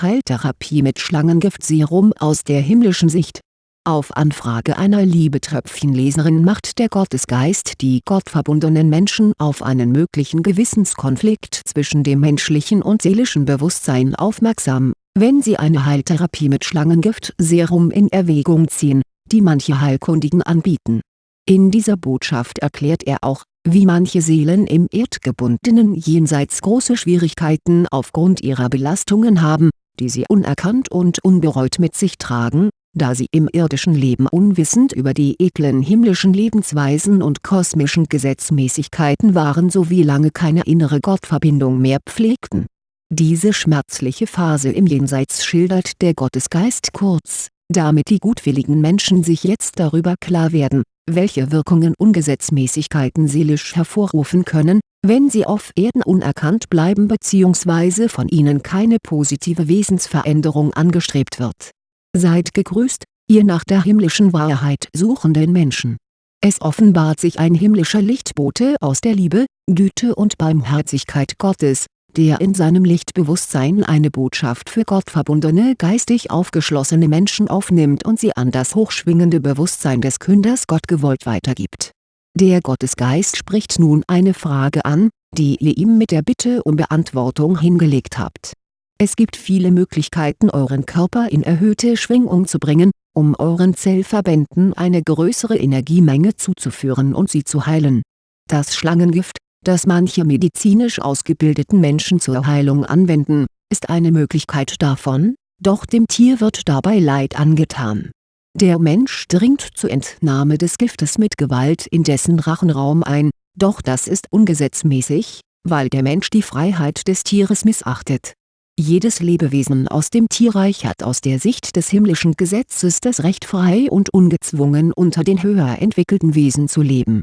Heiltherapie mit Schlangengiftserum aus der himmlischen Sicht Auf Anfrage einer Liebetröpfchenleserin macht der Gottesgeist die gottverbundenen Menschen auf einen möglichen Gewissenskonflikt zwischen dem menschlichen und seelischen Bewusstsein aufmerksam, wenn sie eine Heiltherapie mit Schlangengiftserum in Erwägung ziehen, die manche Heilkundigen anbieten. In dieser Botschaft erklärt er auch, wie manche Seelen im erdgebundenen Jenseits große Schwierigkeiten aufgrund ihrer Belastungen haben, die sie unerkannt und unbereut mit sich tragen, da sie im irdischen Leben unwissend über die edlen himmlischen Lebensweisen und kosmischen Gesetzmäßigkeiten waren sowie lange keine innere Gottverbindung mehr pflegten. Diese schmerzliche Phase im Jenseits schildert der Gottesgeist kurz, damit die gutwilligen Menschen sich jetzt darüber klar werden, welche Wirkungen Ungesetzmäßigkeiten seelisch hervorrufen können, wenn sie auf Erden unerkannt bleiben bzw. von ihnen keine positive Wesensveränderung angestrebt wird. Seid gegrüßt, ihr nach der himmlischen Wahrheit suchenden Menschen. Es offenbart sich ein himmlischer Lichtbote aus der Liebe, Güte und Barmherzigkeit Gottes, der in seinem Lichtbewusstsein eine Botschaft für gottverbundene geistig aufgeschlossene Menschen aufnimmt und sie an das hochschwingende Bewusstsein des Künders Gott gewollt weitergibt. Der Gottesgeist spricht nun eine Frage an, die ihr ihm mit der Bitte um Beantwortung hingelegt habt. Es gibt viele Möglichkeiten euren Körper in erhöhte Schwingung zu bringen, um euren Zellverbänden eine größere Energiemenge zuzuführen und sie zu heilen. Das Schlangengift, das manche medizinisch ausgebildeten Menschen zur Heilung anwenden, ist eine Möglichkeit davon, doch dem Tier wird dabei Leid angetan. Der Mensch dringt zur Entnahme des Giftes mit Gewalt in dessen Rachenraum ein, doch das ist ungesetzmäßig, weil der Mensch die Freiheit des Tieres missachtet. Jedes Lebewesen aus dem Tierreich hat aus der Sicht des himmlischen Gesetzes das Recht frei und ungezwungen unter den höher entwickelten Wesen zu leben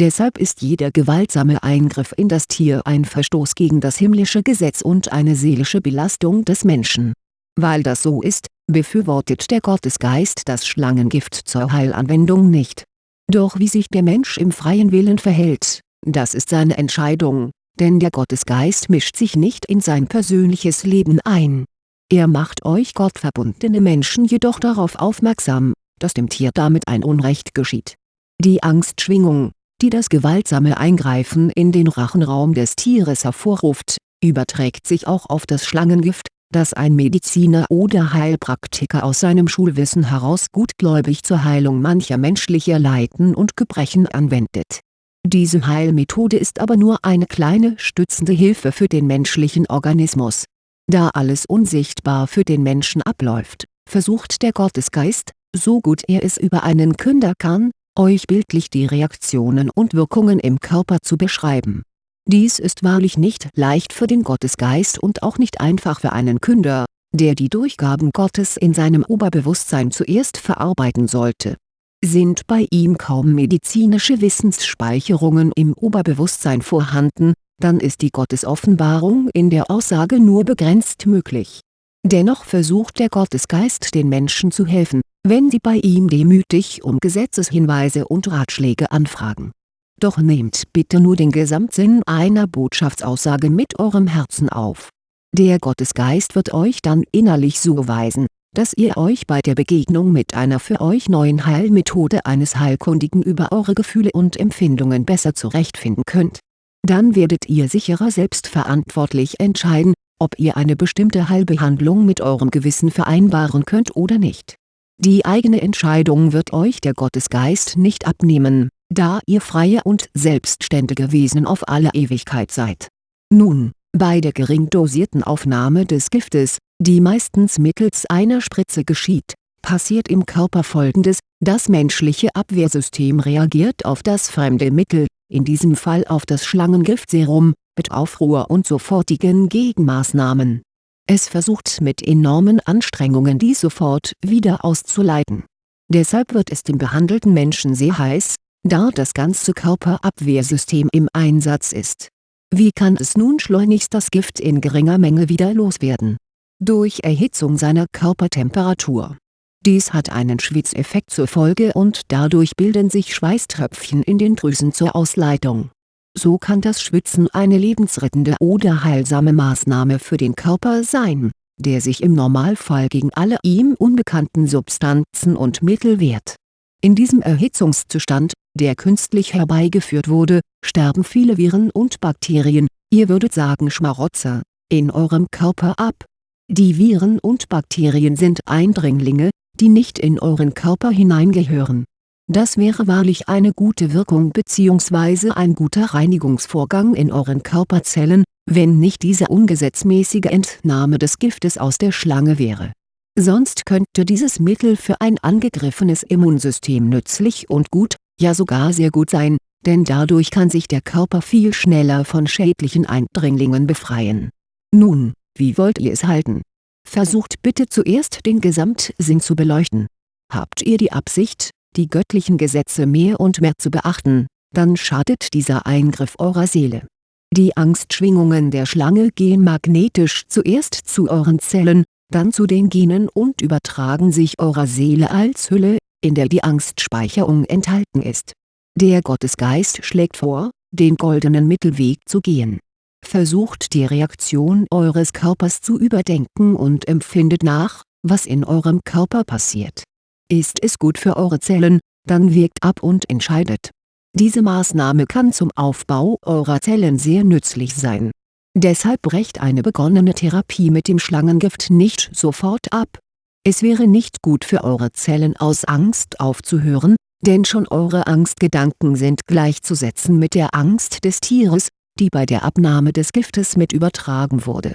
Deshalb ist jeder gewaltsame Eingriff in das Tier ein Verstoß gegen das himmlische Gesetz und eine seelische Belastung des Menschen. Weil das so ist, befürwortet der Gottesgeist das Schlangengift zur Heilanwendung nicht. Doch wie sich der Mensch im freien Willen verhält, das ist seine Entscheidung, denn der Gottesgeist mischt sich nicht in sein persönliches Leben ein. Er macht euch gottverbundene Menschen jedoch darauf aufmerksam, dass dem Tier damit ein Unrecht geschieht. Die Angstschwingung, die das gewaltsame Eingreifen in den Rachenraum des Tieres hervorruft, überträgt sich auch auf das Schlangengift, das ein Mediziner oder Heilpraktiker aus seinem Schulwissen heraus gutgläubig zur Heilung mancher menschlicher Leiden und Gebrechen anwendet. Diese Heilmethode ist aber nur eine kleine stützende Hilfe für den menschlichen Organismus. Da alles unsichtbar für den Menschen abläuft, versucht der Gottesgeist, so gut er es über einen Künder kann, euch bildlich die Reaktionen und Wirkungen im Körper zu beschreiben. Dies ist wahrlich nicht leicht für den Gottesgeist und auch nicht einfach für einen Künder, der die Durchgaben Gottes in seinem Oberbewusstsein zuerst verarbeiten sollte. Sind bei ihm kaum medizinische Wissensspeicherungen im Oberbewusstsein vorhanden, dann ist die Gottesoffenbarung in der Aussage nur begrenzt möglich. Dennoch versucht der Gottesgeist den Menschen zu helfen, wenn sie bei ihm demütig um Gesetzeshinweise und Ratschläge anfragen. Doch nehmt bitte nur den Gesamtsinn einer Botschaftsaussage mit eurem Herzen auf. Der Gottesgeist wird euch dann innerlich so weisen, dass ihr euch bei der Begegnung mit einer für euch neuen Heilmethode eines Heilkundigen über eure Gefühle und Empfindungen besser zurechtfinden könnt. Dann werdet ihr sicherer selbstverantwortlich entscheiden, ob ihr eine bestimmte Heilbehandlung mit eurem Gewissen vereinbaren könnt oder nicht die eigene Entscheidung wird euch der Gottesgeist nicht abnehmen, da ihr freie und selbstständige Wesen auf alle Ewigkeit seid. Nun, bei der gering dosierten Aufnahme des Giftes, die meistens mittels einer Spritze geschieht, passiert im Körper folgendes, das menschliche Abwehrsystem reagiert auf das fremde Mittel, in diesem Fall auf das Schlangengiftserum, mit Aufruhr und sofortigen Gegenmaßnahmen es versucht mit enormen Anstrengungen dies sofort wieder auszuleiten. Deshalb wird es dem behandelten Menschen sehr heiß, da das ganze Körperabwehrsystem im Einsatz ist. Wie kann es nun schleunigst das Gift in geringer Menge wieder loswerden? Durch Erhitzung seiner Körpertemperatur. Dies hat einen Schwitzeffekt zur Folge und dadurch bilden sich Schweißtröpfchen in den Drüsen zur Ausleitung so kann das Schwitzen eine lebensrettende oder heilsame Maßnahme für den Körper sein. der sich im Normalfall gegen alle ihm unbekannten Substanzen und Mittel wehrt. In diesem Erhitzungszustand, der künstlich herbeigeführt wurde, sterben viele Viren und Bakterien, ihr würdet sagen Schmarotzer, in eurem Körper ab. Die Viren und Bakterien sind Eindringlinge, die nicht in euren Körper hineingehören. Das wäre wahrlich eine gute Wirkung bzw. ein guter Reinigungsvorgang in euren Körperzellen, wenn nicht diese ungesetzmäßige Entnahme des Giftes aus der Schlange wäre. Sonst könnte dieses Mittel für ein angegriffenes Immunsystem nützlich und gut, ja sogar sehr gut sein, denn dadurch kann sich der Körper viel schneller von schädlichen Eindringlingen befreien. Nun, wie wollt ihr es halten? Versucht bitte zuerst den Gesamtsinn zu beleuchten. Habt ihr die Absicht, die göttlichen Gesetze mehr und mehr zu beachten, dann schadet dieser Eingriff eurer Seele die Angstschwingungen der Schlange gehen magnetisch zuerst zu euren Zellen, dann zu den Genen und übertragen sich eurer Seele als Hülle, in der die Angstspeicherung enthalten ist. Der Gottesgeist schlägt vor, den goldenen Mittelweg zu gehen. Versucht die Reaktion eures Körpers zu überdenken und empfindet nach, was in eurem Körper passiert. Ist es gut für eure Zellen, dann wirkt ab und entscheidet diese Maßnahme kann zum Aufbau eurer Zellen sehr nützlich sein. Deshalb brecht eine begonnene Therapie mit dem Schlangengift nicht sofort ab. Es wäre nicht gut für eure Zellen aus Angst aufzuhören, denn schon eure Angstgedanken sind gleichzusetzen mit der Angst des Tieres, die bei der Abnahme des Giftes mit übertragen wurde.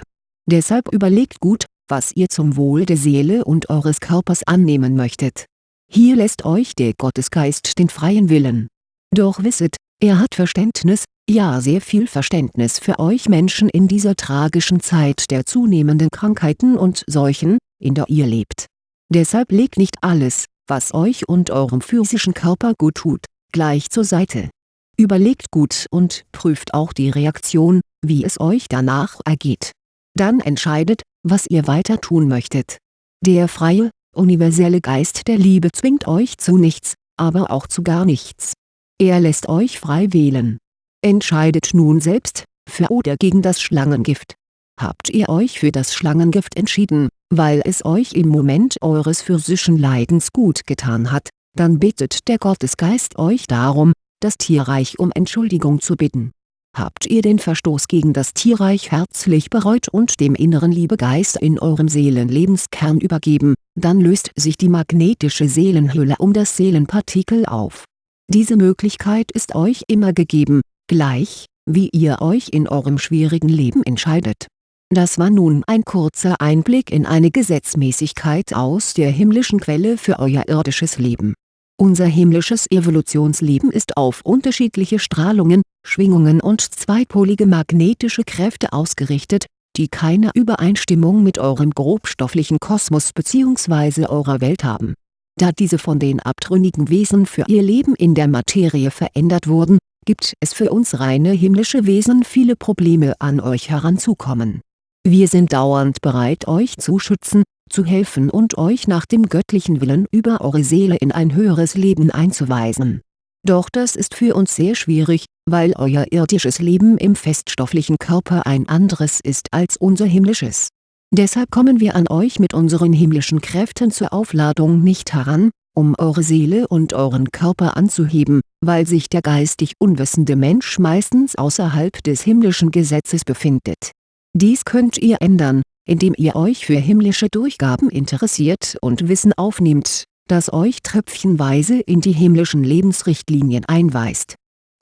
Deshalb überlegt gut, was ihr zum Wohl der Seele und eures Körpers annehmen möchtet. Hier lässt euch der Gottesgeist den freien Willen doch wisset, er hat Verständnis, ja sehr viel Verständnis für euch Menschen in dieser tragischen Zeit der zunehmenden Krankheiten und Seuchen, in der ihr lebt. Deshalb legt nicht alles, was euch und eurem physischen Körper gut tut, gleich zur Seite. Überlegt gut und prüft auch die Reaktion, wie es euch danach ergeht. Dann entscheidet, was ihr weiter tun möchtet. Der freie, universelle Geist der Liebe zwingt euch zu nichts, aber auch zu gar nichts er lässt euch frei wählen. Entscheidet nun selbst, für oder gegen das Schlangengift. Habt ihr euch für das Schlangengift entschieden, weil es euch im Moment eures physischen Leidens gut getan hat, dann bittet der Gottesgeist euch darum, das Tierreich um Entschuldigung zu bitten. Habt ihr den Verstoß gegen das Tierreich herzlich bereut und dem inneren Liebegeist in eurem Seelenlebenskern übergeben, dann löst sich die magnetische Seelenhülle um das Seelenpartikel auf diese Möglichkeit ist euch immer gegeben, gleich, wie ihr euch in eurem schwierigen Leben entscheidet. Das war nun ein kurzer Einblick in eine Gesetzmäßigkeit aus der himmlischen Quelle für euer irdisches Leben. Unser himmlisches Evolutionsleben ist auf unterschiedliche Strahlungen, Schwingungen und zweipolige magnetische Kräfte ausgerichtet, die keine Übereinstimmung mit eurem grobstofflichen Kosmos bzw. eurer Welt haben da diese von den abtrünnigen Wesen für ihr Leben in der Materie verändert wurden, gibt es für uns reine himmlische Wesen viele Probleme an euch heranzukommen. Wir sind dauernd bereit euch zu schützen, zu helfen und euch nach dem göttlichen Willen über eure Seele in ein höheres Leben einzuweisen. Doch das ist für uns sehr schwierig, weil euer irdisches Leben im feststofflichen Körper ein anderes ist als unser himmlisches Deshalb kommen wir an euch mit unseren himmlischen Kräften zur Aufladung nicht heran, um eure Seele und euren Körper anzuheben, weil sich der geistig unwissende Mensch meistens außerhalb des himmlischen Gesetzes befindet. Dies könnt ihr ändern, indem ihr euch für himmlische Durchgaben interessiert und Wissen aufnehmt, das euch tröpfchenweise in die himmlischen Lebensrichtlinien einweist.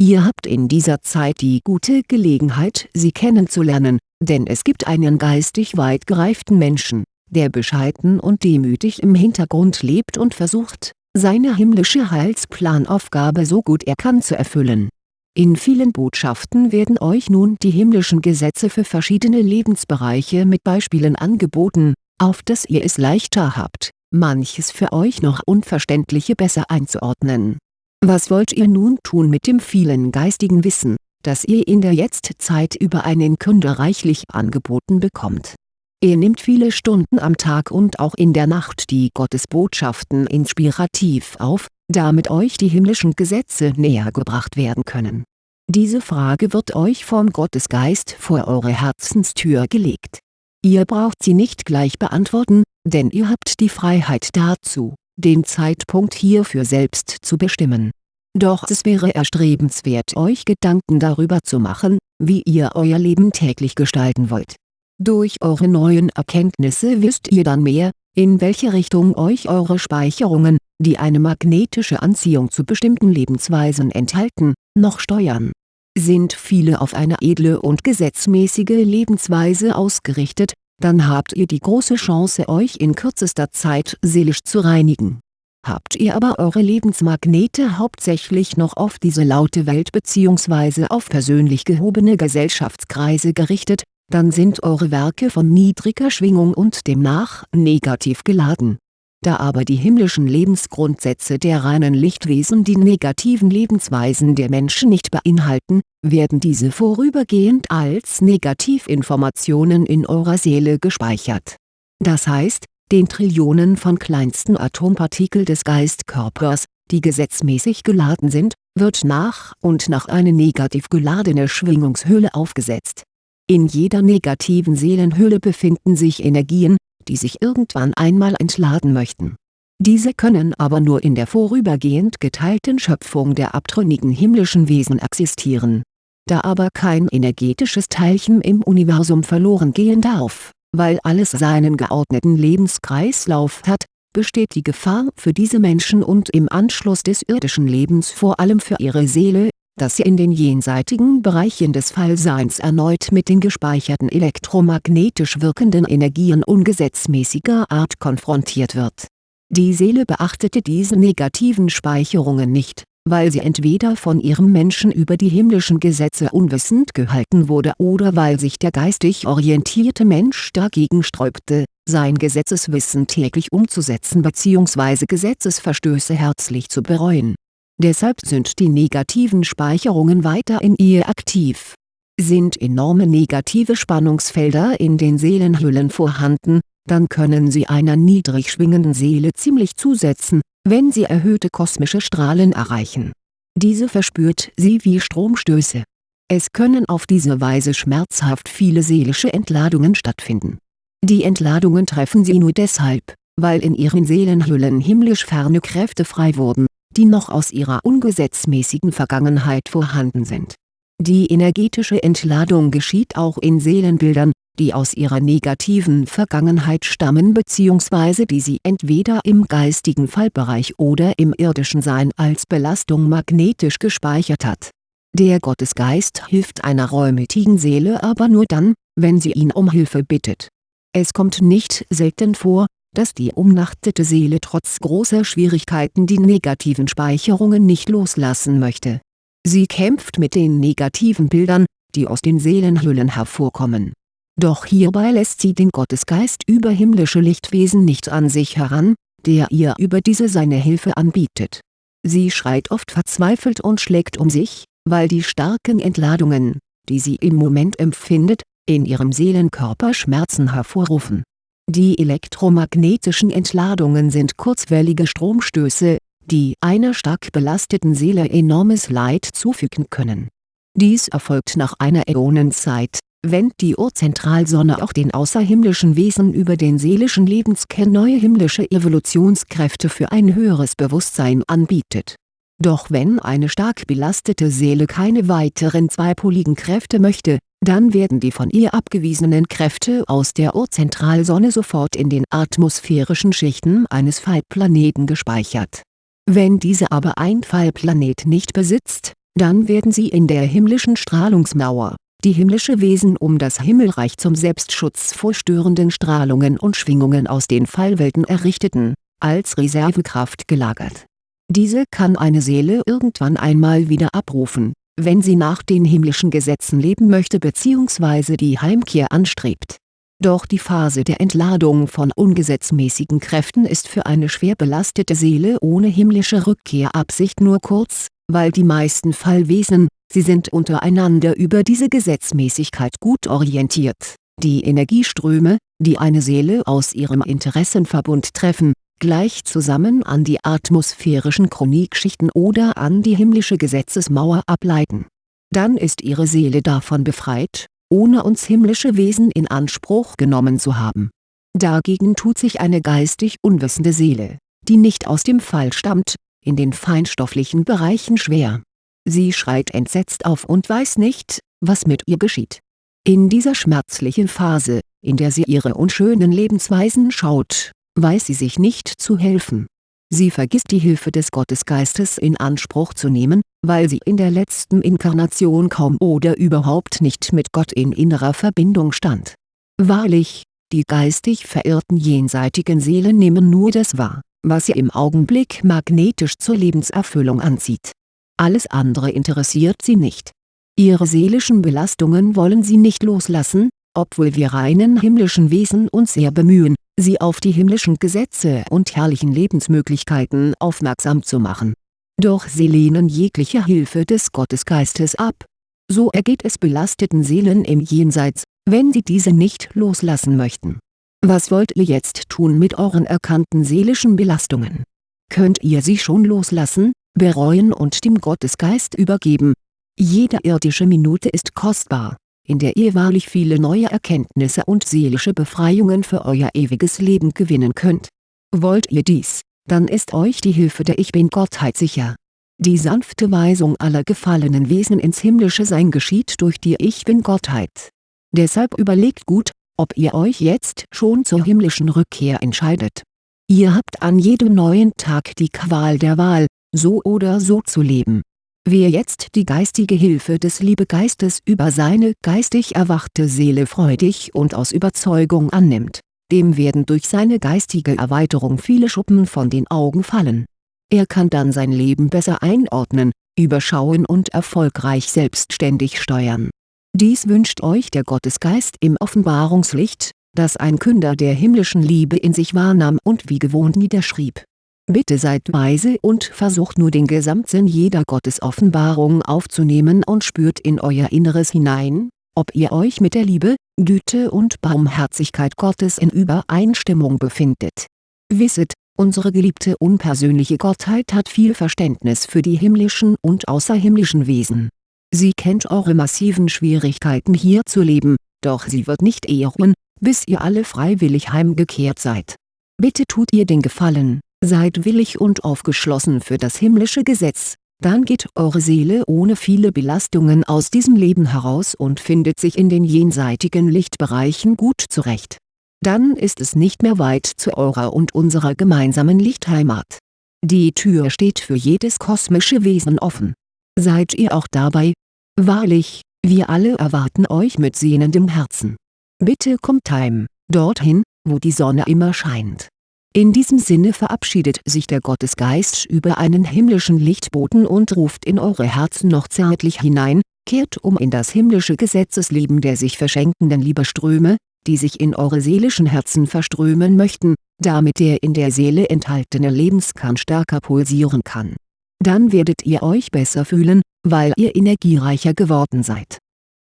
Ihr habt in dieser Zeit die gute Gelegenheit sie kennenzulernen, denn es gibt einen geistig weit gereiften Menschen, der bescheiden und demütig im Hintergrund lebt und versucht, seine himmlische Heilsplanaufgabe so gut er kann zu erfüllen. In vielen Botschaften werden euch nun die himmlischen Gesetze für verschiedene Lebensbereiche mit Beispielen angeboten, auf dass ihr es leichter habt, manches für euch noch Unverständliche besser einzuordnen. Was wollt ihr nun tun mit dem vielen geistigen Wissen, das ihr in der Jetztzeit über einen Kunde reichlich angeboten bekommt. Er nimmt viele Stunden am Tag und auch in der Nacht die Gottesbotschaften inspirativ auf, damit euch die himmlischen Gesetze näher gebracht werden können. Diese Frage wird euch vom Gottesgeist vor eure Herzenstür gelegt. Ihr braucht sie nicht gleich beantworten, denn ihr habt die Freiheit dazu, den Zeitpunkt hierfür selbst zu bestimmen. Doch es wäre erstrebenswert euch Gedanken darüber zu machen, wie ihr euer Leben täglich gestalten wollt. Durch eure neuen Erkenntnisse wisst ihr dann mehr, in welche Richtung euch eure Speicherungen, die eine magnetische Anziehung zu bestimmten Lebensweisen enthalten, noch steuern. Sind viele auf eine edle und gesetzmäßige Lebensweise ausgerichtet, dann habt ihr die große Chance euch in kürzester Zeit seelisch zu reinigen. Habt ihr aber eure Lebensmagnete hauptsächlich noch auf diese laute Welt bzw. auf persönlich gehobene Gesellschaftskreise gerichtet, dann sind eure Werke von niedriger Schwingung und demnach negativ geladen. Da aber die himmlischen Lebensgrundsätze der reinen Lichtwesen die negativen Lebensweisen der Menschen nicht beinhalten, werden diese vorübergehend als Negativinformationen in eurer Seele gespeichert. Das heißt, den Trillionen von kleinsten Atompartikel des Geistkörpers, die gesetzmäßig geladen sind, wird nach und nach eine negativ geladene Schwingungshülle aufgesetzt in jeder negativen Seelenhülle befinden sich Energien, die sich irgendwann einmal entladen möchten. Diese können aber nur in der vorübergehend geteilten Schöpfung der abtrünnigen himmlischen Wesen existieren. Da aber kein energetisches Teilchen im Universum verloren gehen darf, weil alles seinen geordneten Lebenskreislauf hat, besteht die Gefahr für diese Menschen und im Anschluss des irdischen Lebens vor allem für ihre Seele, dass sie in den jenseitigen Bereichen des Fallseins erneut mit den gespeicherten elektromagnetisch wirkenden Energien ungesetzmäßiger Art konfrontiert wird. Die Seele beachtete diese negativen Speicherungen nicht, weil sie entweder von ihrem Menschen über die himmlischen Gesetze unwissend gehalten wurde oder weil sich der geistig orientierte Mensch dagegen sträubte, sein Gesetzeswissen täglich umzusetzen bzw. Gesetzesverstöße herzlich zu bereuen Deshalb sind die negativen Speicherungen weiter in ihr aktiv. Sind enorme negative Spannungsfelder in den Seelenhüllen vorhanden, dann können sie einer niedrig schwingenden Seele ziemlich zusetzen, wenn sie erhöhte kosmische Strahlen erreichen. Diese verspürt sie wie Stromstöße. Es können auf diese Weise schmerzhaft viele seelische Entladungen stattfinden. Die Entladungen treffen sie nur deshalb, weil in ihren Seelenhüllen himmlisch ferne Kräfte frei wurden, die noch aus ihrer ungesetzmäßigen Vergangenheit vorhanden sind. Die energetische Entladung geschieht auch in Seelenbildern, die aus ihrer negativen Vergangenheit stammen bzw. die sie entweder im geistigen Fallbereich oder im irdischen Sein als Belastung magnetisch gespeichert hat. Der Gottesgeist hilft einer reumütigen Seele aber nur dann, wenn sie ihn um Hilfe bittet. Es kommt nicht selten vor, dass die umnachtete Seele trotz großer Schwierigkeiten die negativen Speicherungen nicht loslassen möchte. Sie kämpft mit den negativen Bildern, die aus den Seelenhüllen hervorkommen. Doch hierbei lässt sie den Gottesgeist über himmlische Lichtwesen nicht an sich heran, der ihr über diese seine Hilfe anbietet. Sie schreit oft verzweifelt und schlägt um sich, weil die starken Entladungen, die sie im Moment empfindet, in ihrem Seelenkörper Schmerzen hervorrufen die elektromagnetischen Entladungen sind kurzwellige Stromstöße, die einer stark belasteten Seele enormes Leid zufügen können. Dies erfolgt nach einer Äonenzeit, wenn die Urzentralsonne auch den außerhimmlischen Wesen über den seelischen Lebenskern neue himmlische Evolutionskräfte für ein höheres Bewusstsein anbietet. Doch wenn eine stark belastete Seele keine weiteren zweipoligen Kräfte möchte, dann werden die von ihr abgewiesenen Kräfte aus der Urzentralsonne sofort in den atmosphärischen Schichten eines Fallplaneten gespeichert. Wenn diese aber ein Fallplanet nicht besitzt, dann werden sie in der himmlischen Strahlungsmauer, die himmlische Wesen um das Himmelreich zum Selbstschutz vor störenden Strahlungen und Schwingungen aus den Fallwelten errichteten, als Reservekraft gelagert. Diese kann eine Seele irgendwann einmal wieder abrufen wenn sie nach den himmlischen Gesetzen leben möchte bzw. die Heimkehr anstrebt. Doch die Phase der Entladung von ungesetzmäßigen Kräften ist für eine schwer belastete Seele ohne himmlische Rückkehrabsicht nur kurz, weil die meisten Fallwesen, sie sind untereinander über diese Gesetzmäßigkeit gut orientiert. Die Energieströme, die eine Seele aus ihrem Interessenverbund treffen, gleich zusammen an die atmosphärischen Chronikschichten oder an die himmlische Gesetzesmauer ableiten. Dann ist ihre Seele davon befreit, ohne uns himmlische Wesen in Anspruch genommen zu haben. Dagegen tut sich eine geistig unwissende Seele, die nicht aus dem Fall stammt, in den feinstofflichen Bereichen schwer. Sie schreit entsetzt auf und weiß nicht, was mit ihr geschieht. In dieser schmerzlichen Phase, in der sie ihre unschönen Lebensweisen schaut, weiß sie sich nicht zu helfen. Sie vergisst die Hilfe des Gottesgeistes in Anspruch zu nehmen, weil sie in der letzten Inkarnation kaum oder überhaupt nicht mit Gott in innerer Verbindung stand. Wahrlich, die geistig verirrten jenseitigen Seelen nehmen nur das wahr, was sie im Augenblick magnetisch zur Lebenserfüllung anzieht. Alles andere interessiert sie nicht. Ihre seelischen Belastungen wollen sie nicht loslassen, obwohl wir reinen himmlischen Wesen uns sehr bemühen, sie auf die himmlischen Gesetze und herrlichen Lebensmöglichkeiten aufmerksam zu machen. Doch sie lehnen jegliche Hilfe des Gottesgeistes ab. So ergeht es belasteten Seelen im Jenseits, wenn sie diese nicht loslassen möchten. Was wollt ihr jetzt tun mit euren erkannten seelischen Belastungen? Könnt ihr sie schon loslassen, bereuen und dem Gottesgeist übergeben? Jede irdische Minute ist kostbar in der ihr wahrlich viele neue Erkenntnisse und seelische Befreiungen für euer ewiges Leben gewinnen könnt. Wollt ihr dies, dann ist euch die Hilfe der Ich Bin-Gottheit sicher. Die sanfte Weisung aller gefallenen Wesen ins himmlische Sein geschieht durch die Ich Bin-Gottheit. Deshalb überlegt gut, ob ihr euch jetzt schon zur himmlischen Rückkehr entscheidet. Ihr habt an jedem neuen Tag die Qual der Wahl, so oder so zu leben Wer jetzt die geistige Hilfe des Liebegeistes über seine geistig erwachte Seele freudig und aus Überzeugung annimmt, dem werden durch seine geistige Erweiterung viele Schuppen von den Augen fallen. Er kann dann sein Leben besser einordnen, überschauen und erfolgreich selbstständig steuern. Dies wünscht euch der Gottesgeist im Offenbarungslicht, das ein Künder der himmlischen Liebe in sich wahrnahm und wie gewohnt niederschrieb Bitte seid weise und versucht nur den Gesamtsinn jeder Gottesoffenbarung aufzunehmen und spürt in euer Inneres hinein, ob ihr euch mit der Liebe, Güte und Barmherzigkeit Gottes in Übereinstimmung befindet. Wisset, unsere geliebte unpersönliche Gottheit hat viel Verständnis für die himmlischen und außerhimmlischen Wesen. Sie kennt eure massiven Schwierigkeiten hier zu leben, doch sie wird nicht ehren, bis ihr alle freiwillig heimgekehrt seid. Bitte tut ihr den Gefallen, Seid willig und aufgeschlossen für das himmlische Gesetz, dann geht eure Seele ohne viele Belastungen aus diesem Leben heraus und findet sich in den jenseitigen Lichtbereichen gut zurecht. Dann ist es nicht mehr weit zu eurer und unserer gemeinsamen Lichtheimat. Die Tür steht für jedes kosmische Wesen offen. Seid ihr auch dabei? Wahrlich, wir alle erwarten euch mit sehnendem Herzen. Bitte kommt heim, dorthin, wo die Sonne immer scheint in diesem Sinne verabschiedet sich der Gottesgeist über einen himmlischen Lichtboten und ruft in eure Herzen noch zärtlich hinein, kehrt um in das himmlische Gesetzesleben der sich verschenkenden Liebeströme, die sich in eure seelischen Herzen verströmen möchten, damit der in der Seele enthaltene Lebenskern stärker pulsieren kann. Dann werdet ihr euch besser fühlen, weil ihr energiereicher geworden seid